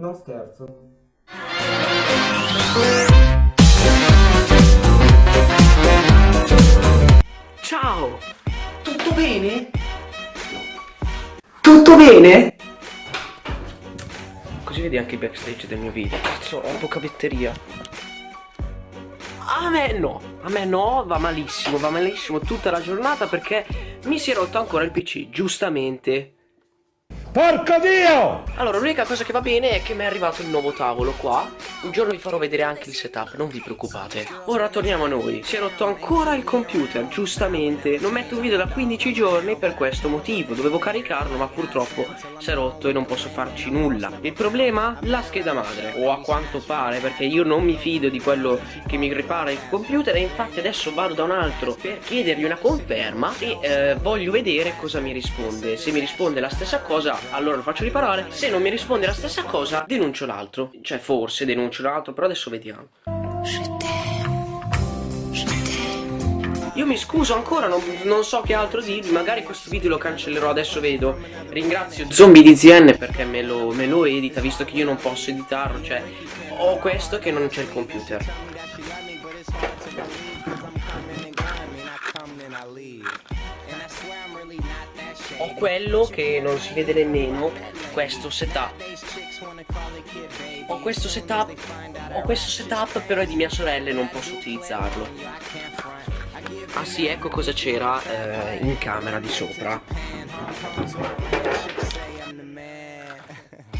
Non scherzo. Ciao! Tutto bene? Tutto bene? Così vedi anche il backstage del mio video. Cazzo, ho poca batteria. A me no, a me no, va malissimo, va malissimo tutta la giornata perché mi si è rotto ancora il PC, giustamente. Porco Dio! Allora, l'unica cosa che va bene è che mi è arrivato il nuovo tavolo qua. Un giorno vi farò vedere anche il setup, non vi preoccupate. Ora torniamo a noi. Si è rotto ancora il computer, giustamente. Non metto un video da 15 giorni per questo motivo. Dovevo caricarlo, ma purtroppo si è rotto e non posso farci nulla. Il problema? La scheda madre. O a quanto pare, perché io non mi fido di quello che mi ripara il computer e infatti adesso vado da un altro per chiedergli una conferma e eh, voglio vedere cosa mi risponde. Se mi risponde la stessa cosa, allora lo faccio riparare se non mi risponde la stessa cosa denuncio l'altro cioè forse denuncio l'altro però adesso vediamo io mi scuso ancora, non, non, so che altro dirvi, magari questo video lo cancellerò, adesso vedo. Ringrazio Zombie di perché me lo, me lo edita, visto che io non posso editarlo, cioè ho questo che non c'è il computer. ho quello che non si vede nemmeno questo setup ho questo setup ho questo setup però è di mia sorella e non posso utilizzarlo. Ah sì ecco cosa c'era eh, in camera di sopra.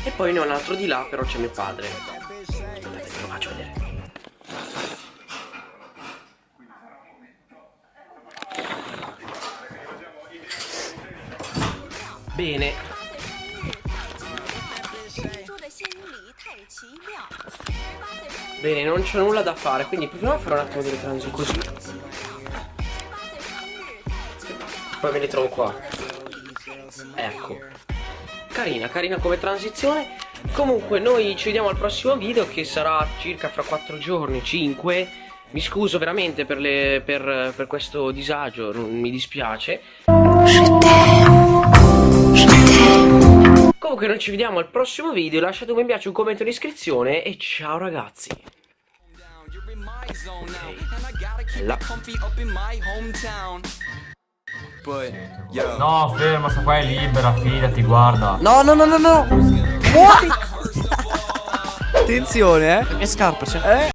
E poi ne ho un altro di là però c'è mio padre. Aspettate ve lo faccio vedere. Bene. Bene, non c'è nulla da fare, quindi proviamo a fare un attimo delle transizioni così. Poi me le trovo qua. Ecco. Carina, carina come transizione. Comunque noi ci vediamo al prossimo video che sarà circa fra 4 giorni, 5. Mi scuso veramente per, le, per, per questo disagio, mi dispiace. Noi ci vediamo al prossimo video, lasciate un mi piace, un commento, un'iscrizione e ciao ragazzi. Okay. No, ferma, sta qua è libera, fidati, guarda. No, no, no, no, no. Muori. Attenzione, eh. Le mie scarpe, cioè. Eh?